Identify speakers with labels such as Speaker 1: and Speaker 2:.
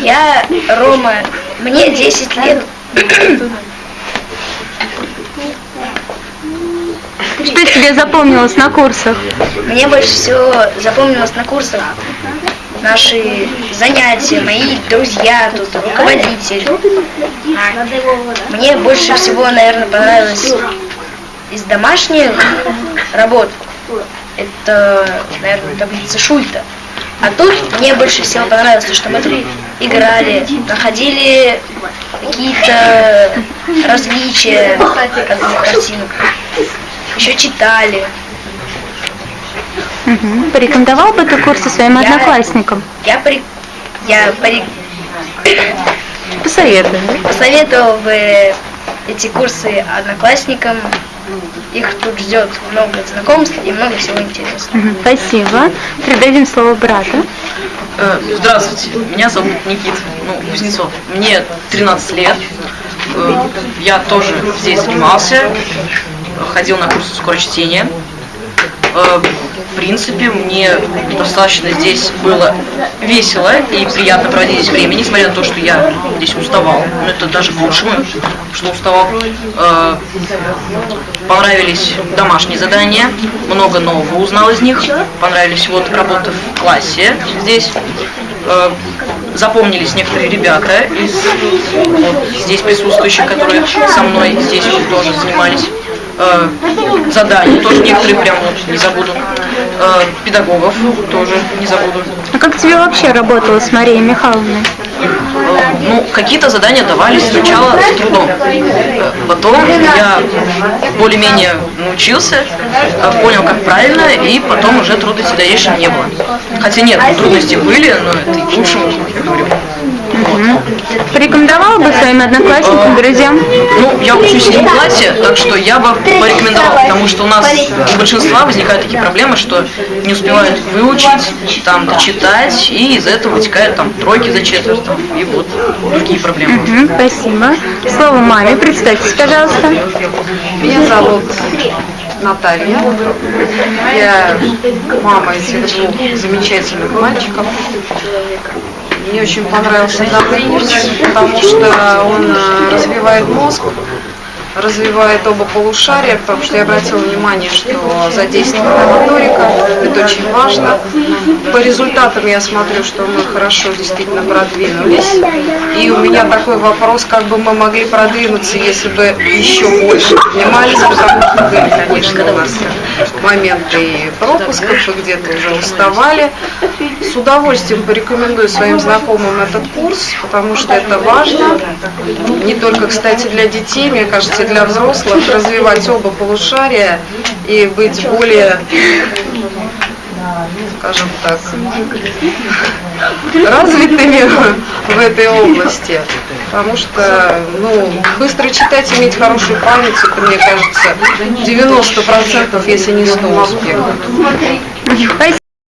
Speaker 1: Я Рома, мне 10 лет.
Speaker 2: Что тебе запомнилось на курсах?
Speaker 1: Мне больше всего запомнилось на курсах наши занятия, мои друзья, тут руководитель. Мне больше всего, наверное, понравилось из домашних работ. Это, наверное, таблица Шульта. А тут мне больше всего понравилось, то, что мы играли, находили какие-то различия от картинок. Еще читали.
Speaker 2: Мгм. Порекомендовал бы ты курсы своим
Speaker 1: Я-
Speaker 2: одноклассникам?
Speaker 1: Я при... Я при...
Speaker 2: Посоветуй.
Speaker 1: посоветовал бы эти курсы одноклассникам. Их тут ждет много знакомств и много всего интересного.
Speaker 2: Спасибо. Передадим слово брату.
Speaker 3: Э, Здравствуйте, меня зовут Никит ну, Кузнецов. Мне 13 лет. Э, Я тоже здесь занимался, ходил на курсы скорочтения. В принципе, мне достаточно здесь было весело и приятно проводить здесь время, несмотря на то, что я здесь уставал. Но это даже к лучшему, что уставал. Э, Понравились домашние задания, много нового узнал из них. Понравились вот работы в классе здесь. Э, Запомнились некоторые ребята из вот, здесь присутствующих, которые со мной здесь тоже занимались. Э, Задания тоже некоторые прям не забуду. Э, Педагогов тоже не забуду.
Speaker 2: А как тебе вообще работало с Марией Михайловной?
Speaker 3: Э, Ну, какие-то задания давались сначала с трудом. Э, Потом я более-менее научился, э, понял, как правильно, и потом уже трудностей дальнейшем не было. Хотя нет, трудности были, но это и к лучшему, я говорю.
Speaker 2: Мгм. Порекомендовал бы своим одноклассникам, друзьям?
Speaker 3: Ну, я учусь в седьмом классе, так что я бы порекомендовал, потому что у нас у большинства возникают такие проблемы, что не успевают выучить, там, дочитать, и из этого вытекают там тройки за четверть, там, и вот другие проблемы.
Speaker 2: Мгм. Спасибо. Слово маме. Представьтесь, пожалуйста.
Speaker 4: Меня зовут Наталья. Я мама этих двух замечательных мальчиков. Мне очень понравился данный потому что он э, развивает мозг, развивает оба полушария, потому что я обратила внимание, что задействована моторика, это очень важно. По результатам я смотрю, что мы хорошо действительно продвинулись. И у меня такой вопрос, как бы мы могли продвинуться, если бы еще больше поднимались, потому что были, конечно, у нас моменты пропусков, и где-то уже уставали. С удовольствием порекомендую своим знакомым этот курс, потому что это важно. Не только, кстати, для детей, мне кажется, и для взрослых, развивать оба полушария и быть более скажем так, развитыми в этой области. Потому что, ну, быстро читать, иметь хорошую память, это, мне кажется, 90%, если не 100 успехов.